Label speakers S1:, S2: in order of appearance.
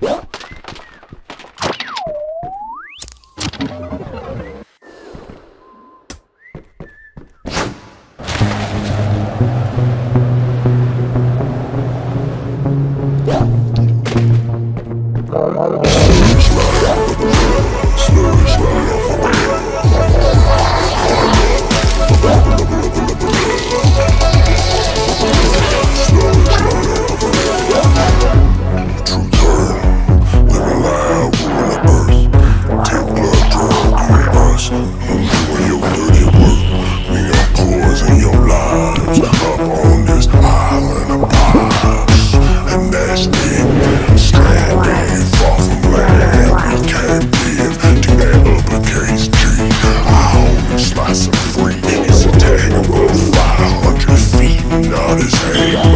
S1: What? Oh,